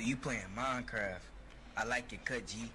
You playing Minecraft. I like your cut, G.